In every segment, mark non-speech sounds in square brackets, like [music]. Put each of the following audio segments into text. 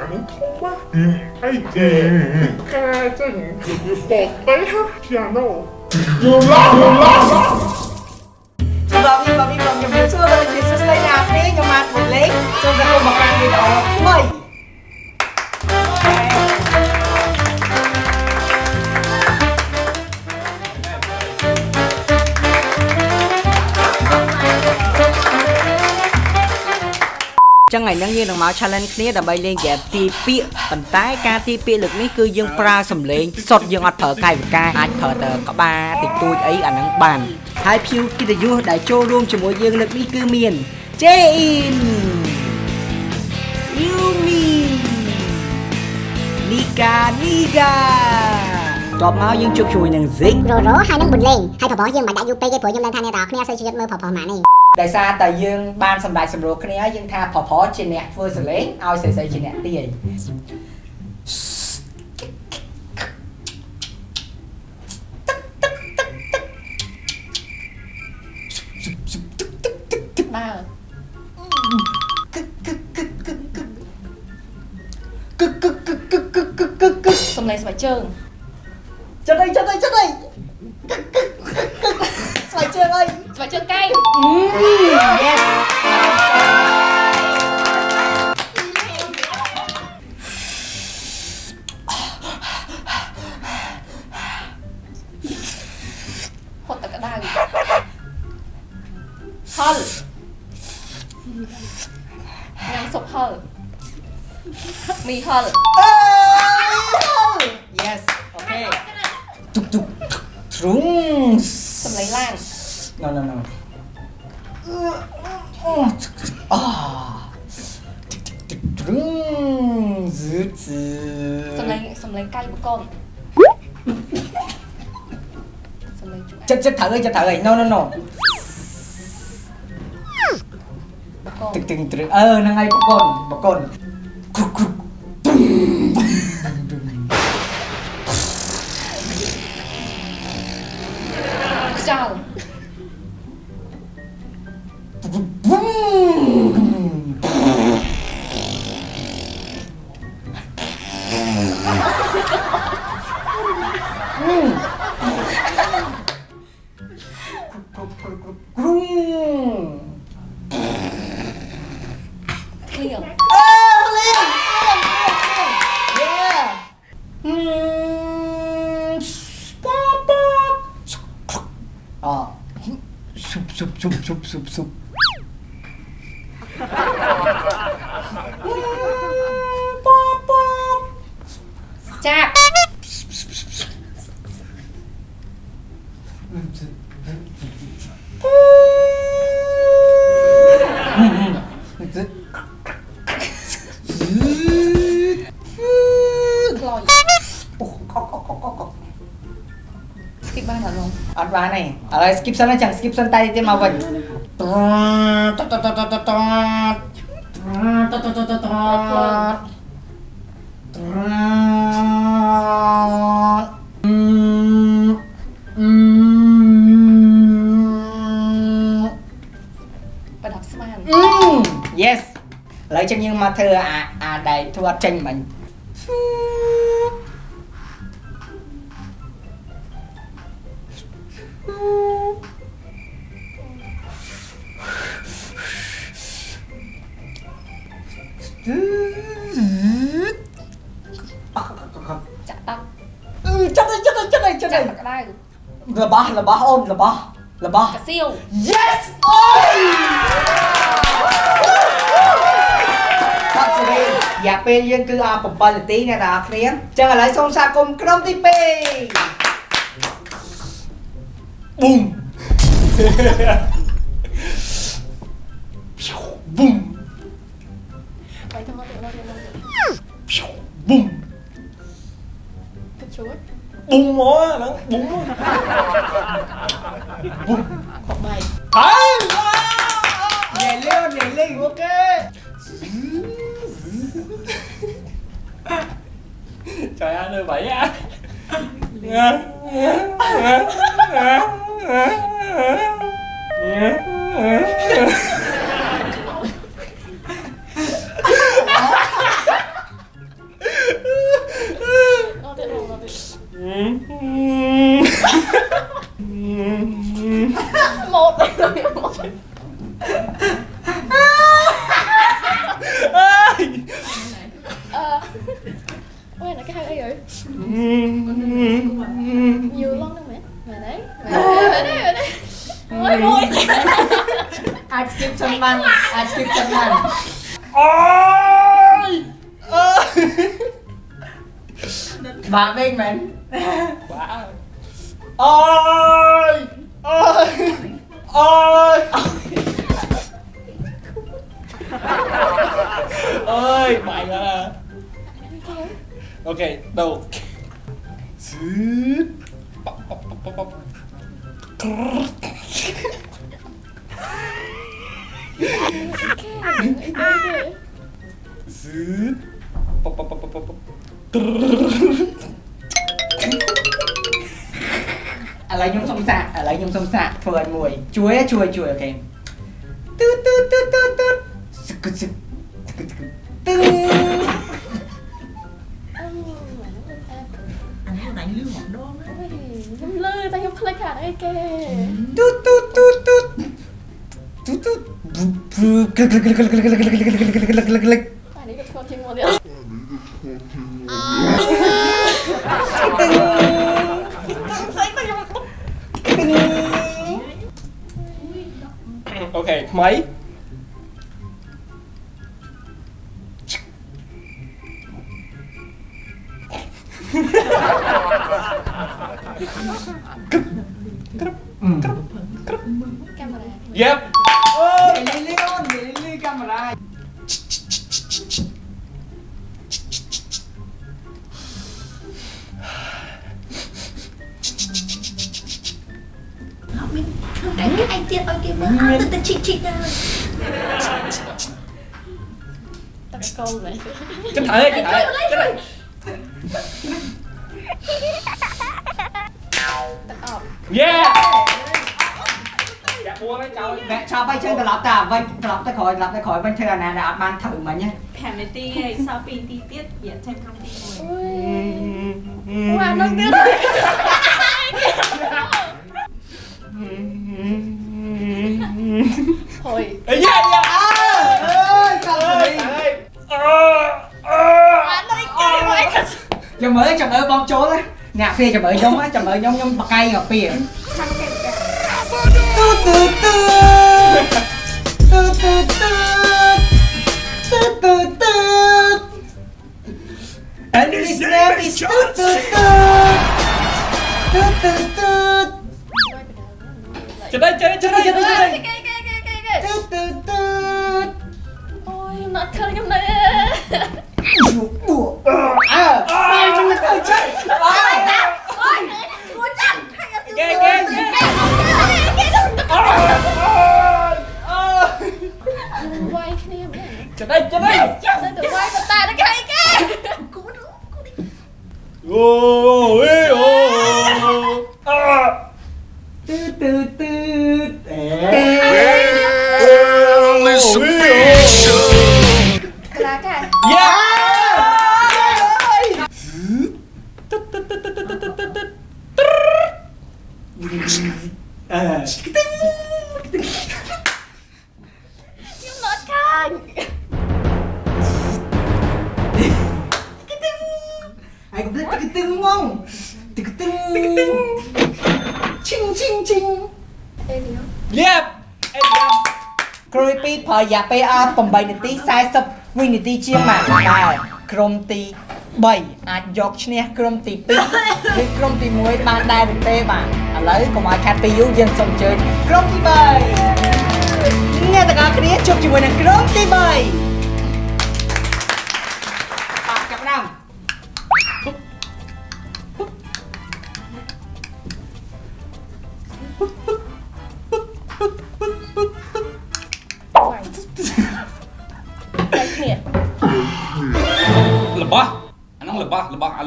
អាធំណាស់អីទេការចឹងគឺបបទៅជាណូយូឡោះយូឡោះបងខ្ញុំបងខ្ញុំខ្ញុំសួរដល់ជាសួស្ដីណាស់ទេខ្ញុំមកលេងចូលទៅមកកាន់វីដេអូថ្មី ចឹងថ្ងៃហ្នឹងយើងនឹងមក challenge គ្នាដើម្បីលេងហ្គេមទីពាក្យប៉ុន្តែការទីពាក្យលើកនេះគឺយើងប្រើសំឡេងសុទ្ធយើងអត់ប្រើកាយវិការអាចប្រើតែក្បាលតិចតួចអីអាហ្នឹងបានហើយ view កិត្តិយសដែលចូលរួមជាមួយយើងលើកនេះគឺមាន Jain Yumi Nika Niga តបមកយើងជួបជួយនឹង Zik រ៉ូរ៉ូហើយនឹងបុនលេងហើយប្របោះយើងមិនដាក់យូរពេកទេព្រោះខ្ញុំដឹងថាអ្នកទាំងអស់គ្នាសូវជួយមើលប្របោះម៉ានេះ ដោយសារតែយើងបានសម្ដែងសម្រួលគ្នាហើយយើងថាប្រប្រជាអ្នកធ្វើសលេងឲ្យស្រីស្រីជាអ្នកទាយបាទគឹកគឹកគឹកគឹកគឹកគឹកសំឡេងស្បែកជើងចិត្តអីចិត្តអីចិត្តអី chưa cay mm, yes. Hol Nangsup hol Mì hol Yes, okay. Trúng Trúng Trúng. Sầm lấy lan no no no អាទ្រុងហ្ឺហ្ឺសំឡេងសំឡេងកាយបកនសំឡេងជក់ចិត្តចិត្តត្រូវអីចិត្តត្រូវអី no no no បកនទឹកទឹកត្រឹងអឺហ្នឹងហើយបកនបកនគ្រុកគ្រុក 줍줍줍줍 ស្គីបបានអត់ឡងអត់បានទេឥឡូវ skip សិនណាចាំង skip សិនតែទៀតមកវិញតតតតតតតតតតតតអឺប្រដាប់ស្មាន yes ឥឡូវចឹងយើងមកធ្វើអាអាដែលធ្វើអត់ចេញមិញ របស់របស់អូនរបស់របស់កាសៀវ Yes អូយបាត់សេរីរយៈពេលយើងគឺអា7នាទីអ្នកទាំងអស់គ្នាអញ្ចឹងឥឡូវសូមស្វាគមន៍ក្រុមទី2ប៊ុំប៊ុំ bung mó nó bung bung không bay à, nhảy lên nhảy lên ok. Trời anh ơi bảy á. [laughs] Bạn bên mình. Ôi! Ôi! Ôi! Ôi Ôi Mày là Ok, đầu Sứt Bọc bọc bọc bọc Sứt Bọc bọc bọc ឥឡូវខ្ញុំសុំសាកឥឡូវខ្ញុំសុំសាកធ្វើឲ្យមួយ ជួយជួយជួយអូខេទូទូទូទូទូសឹកសឹកទូខ្ញុំលើតែខ្ញុំភ្លេចខាត់អីគេទូទូទូទូទូទូ អូខេថ្មីក្រឹបក្រឹបក្រឹប Yep xôn vậy Tránh thử, tránh thử, Yeah! Mẹ sao bay chân lập ta vanh lập ta khỏi lập ta khỏi vanh thưa là đã ban thử mà nhé. Phèm này ti này sao pin ti tiết diện thêm không ti người. Wow, ừ. nó đưa. Thôi. Ấy dạ dạ. ចាំមើលចាំមើលបងចូលណាអ្នកហ្វេចាំមើលខ្ញុំណាចាំមើលខ្ញុំខ្ញុំបកកាយកាពីទូទូទូទូទូទូទូទូទូ And this name is ទូទូទូទូទូទូចេះចេះចេះចេះចេះគេគេគេគេគេទូទូទូអូយណាត់ឃើញខ្ញុំនៅ អើបាយជួយទៅចេះអើអូ អឺខ្ទេងខ្ទេងខ្ញុំអត់ខាញ់ខ្ទេងអាយកុំភ្លេចខ្ទេងមកខ្ទេងខ្ទេងឈិងឈិងឈិងអេលីយ៉ាលៀបអេលីយ៉ាគ្រួយពីរប្រើរយៈពេលអស់8នាទី40វិនាទីជាងមកដែរក្រុមទី 3អាចយកឈ្នះក្រុមទី2ឬក្រុមទី1បានដែរឬទេបាទឥឡូវកុំឲ្យខាត់ពីយូរយើងសូមអញ្ជើញក្រុមទី3អ្នកទាំងអស់គ្នាជួបជាមួយនឹងក្រុមទី3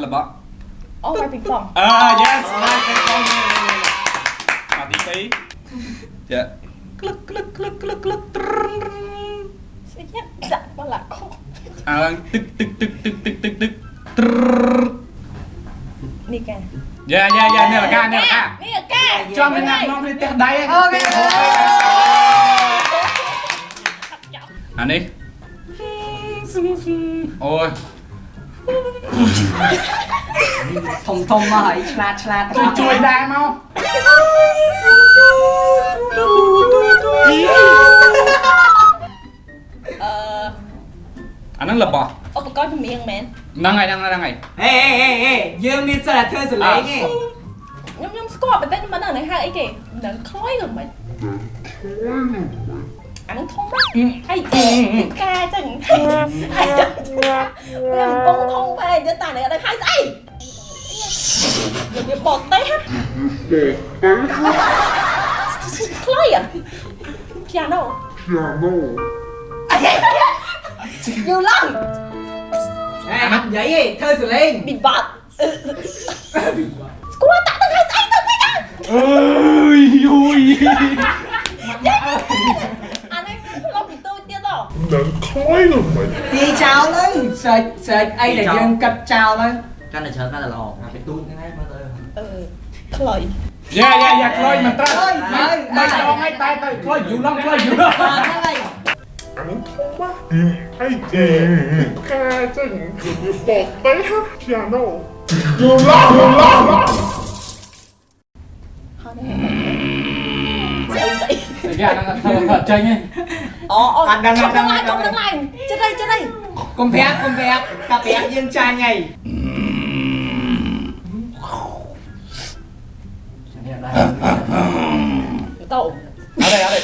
របស់របស់អារបស់អូវាយពីងប៉ុងអឺ yes មកទៅកងមកទី2ចាក្លឹកក្លឹកក្លឹកក្លឹកក្លឹកត្រឹងស្អីចាក់បលាក់ខុសអើទឹកទឹកទឹកទឹកទឹកទឹកទឹកត្រឹនេះកាយ៉ាយ៉ាយ៉ានេះលកានេះលកានេះកាចំនឹងណាក់នំនេះផ្ទះដៃហ្នឹងអូខេអានេះអូយ ធំធំមកហើយឆ្លាតឆ្លាតជួយជួយដែរមកអឺអាហ្នឹងរបស់ឧបករណ៍ចម្រៀងមែនហ្នឹងហើយហ្នឹងហើយហ្នឹងហើយហេហេហេយើងមានសិទ្ធិធ្វើសលេងទេខ្ញុំខ្ញុំស្គាល់ប៉ុន្តែខ្ញុំមិនដឹងអាហ្នឹងហៅអីគេនឹងខ្លោយឬមិនអាហ្នឹងធំណាស់អីគេផ្កាចឹងវាកំ ពុងធំពេកទៅតានេះអត់ដឹងហៅស្អីវាបត់ទេខ្លោយอ่ะ piano Piano. យូឡងហេអត់និយាយទេធ្វើសលេងប៊ីបាត់ស្គាល់តាក់ទៅហៅស្អីទៅវិញ អើយយូយ អានេះខ្ញុំឡប់ពីទូចទៀតហ៎ Nắng khói rồi mày. ទី ចោលទៅសេចសេចអីដែលយើងកាត់ចោលទៅកាន់តែច្រើនកាន់តែល្អទៅទូចហ្នឹងហើយមើលទៅអឺខ្លោយយ៉ាយ៉ាយ៉ាខ្លោយមិនត្រូវខ្លោយហើយមិនដងឲ្យតែទៅខ្លោយយូឡងខ្លោយយូឡងហ្នឹងហើយ Anh thông quá. Ai chè. Ca chừng. Bọt té ha. Piano. Vô lo, vô lo. ហើយនេះស្អីស្អីយ៉ាហ្នឹងធ្វើធ្វើចេញហ៎អូអូអត់ដឹងអត់ដឹងឡើងចុះឡើងឡើងចិត្តអីចិត្តអីកុំប្រាប់កុំប្រាប់តែប្រាប់យើងចាញ់ហើយនេះដែរតោអត់ទេអត់ទេអីណានេះខំដូរយ៉ាដល់ដល់ដូរអឺអត់ចូលសាណាអត់ចូលទេចេញមកប៉ែទៅលោកវិញទៅទៅអាហ្នឹងកាំងអត់ចេញទៀតណាបបាបបាណាមិនលែងមិនជួយគ្នាចាអញក៏ធ្វើអត់ទេជុំស៊ឹមស៊ឹមស៊ឹមស៊ឹមឈឺឈឺអូវិសុអើអើ ស៊ឹមស៊ឹមអាហើយ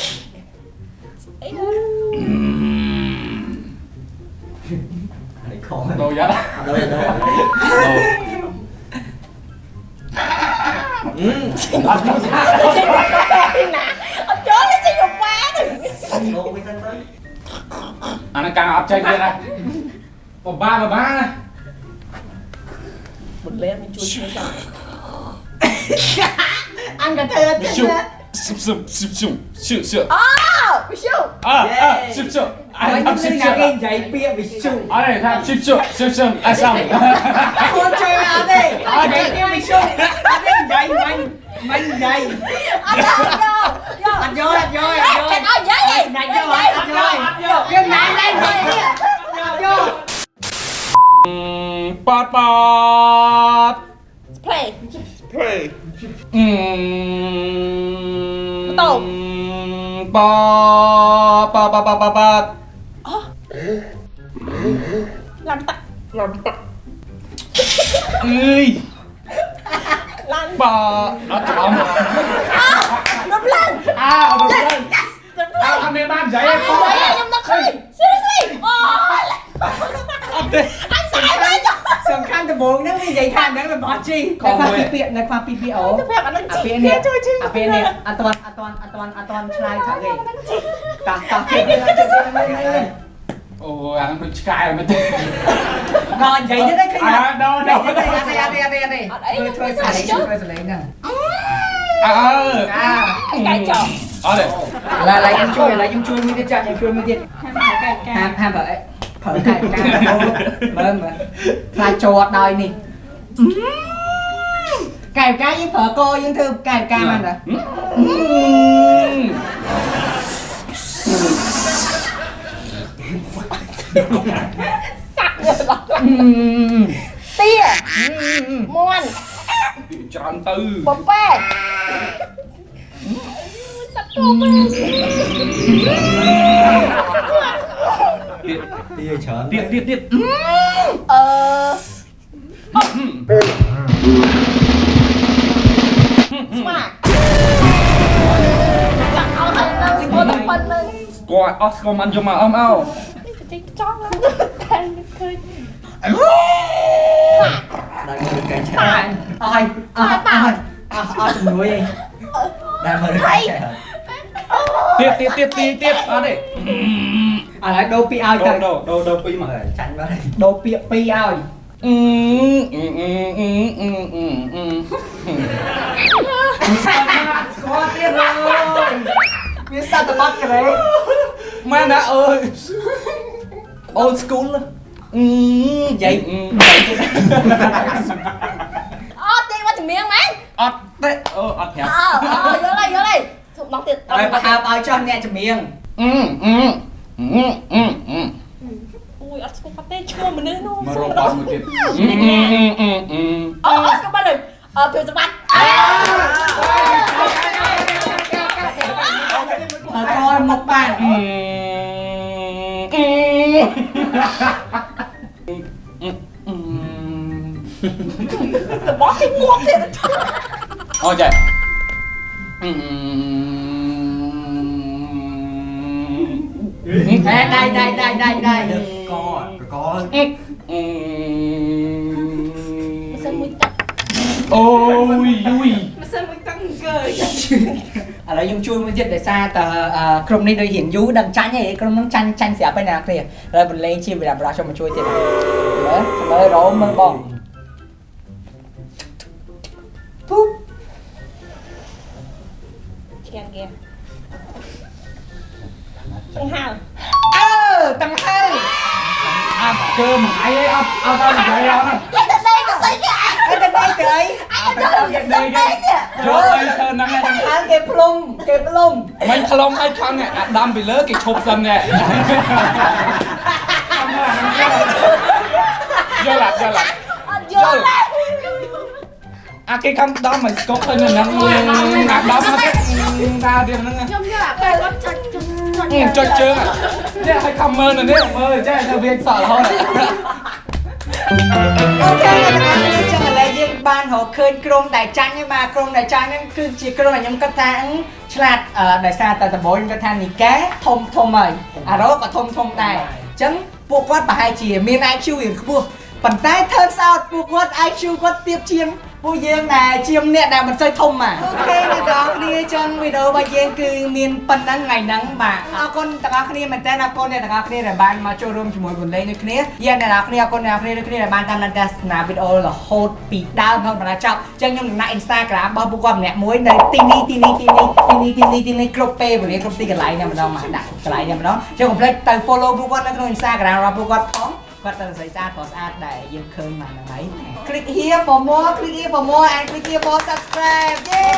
អខ្ញុំត់ស៊ឹមនិស៊ឹយាមយនិយាយពាក្យវិ សុអត់ទេថាស៊ឹមស៊ឹមស៊ឹមស៊ឹមអាសាំកូន chơi អត់ទេអត់ទេខ្ញុំវិសុអត់ទេនិយាយមិញមិញនិយាយអត់យកយកអត់យកអត់យកអត់យកគេអត់យាយឯងដាច់យកអត់យកអត់យកយើងណាស់ ប៉តប៉ត play Play. អឺតោប៉ប៉ប៉ប៉ប៉តឡើងតាក់ Làm tặng. អើយឡើងប៉អត់ចំ ដំបូងហ្នឹងនិយាយថាហ្នឹងរបស់ជីនៅខ្វះពីពាក្យនៅខ្វះពីពាក្យអូទៅប្រាប់អានឹងអាជីពាក្យគេនេះជួយជីអាពាក្យនេះអត់តាន់អត់តាន់អត់តាន់អត់តាន់ឆ្លើយថាទេតោះតោះគេទៅទៅអូអាហ្នឹងដូចឆ្កែមែនទេដល់និយាយទៅឃើញអើអត់ដល់អដល់ត់ទេអត់ទេអត់ទេអត់ទេធ្វើធ្វើសលេងធ្វើសលេងហ្នឹងអើអាកាយចោលអត់ទេឡើយឡើយខ្ញុំជួយឡើយខ្ញុំជួយមួយទៀតចាខ្ញុំជួយមួយទៀតហាមហាមបើ ប្រើកាយការមើលមើលខ្លាចចូលអត់ដោយនេះកាយការយើងប្រើកយើងធ្វើកាយការបានតាសាក់លើដល់ទាមន់ច្រើនទៅបំប៉ែសាក់ទៅមក ទីច្រើនទៀតទៀតទៀតអឺស្មាសាក់ឲ្យហើយនៅស្គាល់តែប៉ុណ្្នឹងគាត់អស់ស្គមមិនយកមកអមអោតិចចង់ឡើងតែឃើញដល់មើលកែឆាអស់អស់អស់អស់អស់អស់ជំនួយឯងដល់មើលកែឆាទៀតទៀតទៀតទៀតទៀតអត់ទេ ឥឡូវដូរពាក្យឲ្យទៅដូរដូរដូរពីមកចាញ់បាត់ហើយដូរពាក្យពីរឲ្យអឺអឺអឺអឺអឺអឺអឺស្គាល់ទៀតឡើយវាស្ដាប់តបាត់ក្រេម៉ែណាអើយ old school អឺនិយាយអត់ទេមកជំនាញមែនអត់ទេអូអត់ប្រាប់អើអើយល់ហើយយល់ហើយសុំដល់ទៀតឲ្យប្រហើបឲ្យចោះអ្នកចម្រៀងអឺអឺ អឺអឺអឺអូយអត់ស្គាល់ទេឈ្មោះមនុស្សនោះមករកបានមួយទៀតអឺអឺអឺអឺអូស្គាល់ហើយអឺពេលសម្បត្តិហើយកមកបានអឺអឺអឺរបស់គេងាប់ទៀតអូចេះ អឺតែដៃដៃដៃដៃដៃកកអឺមិនសិនមួយទឹកអូយយូយមិនសិនមួយទឹកកើឥឡូវខ្ញុំជួយមួយទៀតដោយសារតើក្រុមនេះដូចរៀងយូរដឹងចាញ់ហើយក្រុមនោះចាញ់ចាញ់ស្រាប់ហើយណាគ្នាឥឡូវបន្លេងជាវិរៈបរោះខ្ញុំមកជួយទៀតមើលមើលរោមមើលបងពុបឆ្កានគេចឹងហៅ អាប់កើមួយឯងអត់អត់ដល់និយាយអត់តែតែក៏ស្អីគេអីទៅទៅទៅអីអត់ដល់និយាយទេយកអីធ្វើហ្នឹងឯងតាំងហើយគេផ្លុំគេផ្លុំមិនខ្លងឲ្យខំអាដាំពីលើគេឈប់សិនណែយកឡាយកឡាអត់យល់ទេអាគេខំដំឲ្យស្គប់ទៅនៅហ្នឹងអាដំមកគេតាទៀតហ្នឹងខ្ញុំយកអាពេលគាត់ចុច ចុចចុចចុចជើងនេះឲ្យខំមើលនៅនេះមើលចេះទៅវាសក់រហូតអូខេអ្នកទាំងអស់គ្នាចឹងឥឡូវយើងបានរកឃើញក្រុមដែលចាញ់ហើយបាទក្រុមដែលចាញ់ហ្នឹងគឺជាក្រុមដែលខ្ញុំគិតថាឆ្លាតដោយសារតែដំបូងខ្ញុំគិតថានីកែធំធំហើយអារ៉ូក៏ធំធំដែរអញ្ចឹងពួកគាត់ប្រហែលជាមាន IQ រៀងខ្ពស់ប៉ុន្តែ turns out ពួកគាត់ IQ គាត់ទាបជាង ពួកយើងដែលជាងអ្នកដែលមិនសូវធំបាទអូខេអ្នកទាំងអស់គ្នាចឹងវីដេអូរបស់យើងគឺមានប៉ុណ្ណឹងថ្ងៃហ្នឹងបាទអរគុណទាំងអស់គ្នាមែនតើអរគុណអ្នកទាំងអស់គ្នាដែលបានមកចូលរួមជាមួយបន្លេងដូចគ្នាយើងអ្នកទាំងអស់គ្នាអរគុណអ្នកទាំងអស់គ្នាដូចគ្នាដែលបានតាមដានទស្សនាវីដេអូរហូតពីដើមរហូតដល់ចប់ចឹងខ្ញុំនឹងដាក់ Instagram របស់ពួកគាត់ម្នាក់មួយនៅទីនេះទីនេះទីនេះទីនេះទីនេះទីនេះគ្រប់ពេលវេលាគ្រប់ទីកន្លែងតែម្ដងមកដាក់កន្លែងតែម្ដងចឹងកុំភ្លេចទៅ follow ពួកគាត់នៅក្នុង Instagram របស់ពួកគាត់ផង គាត់ទៅស្រីស្អាតក៏ស្អាតដែរយើងឃើញមកហ្នឹងហើយ click here for more click here for more and click here for subscribe yay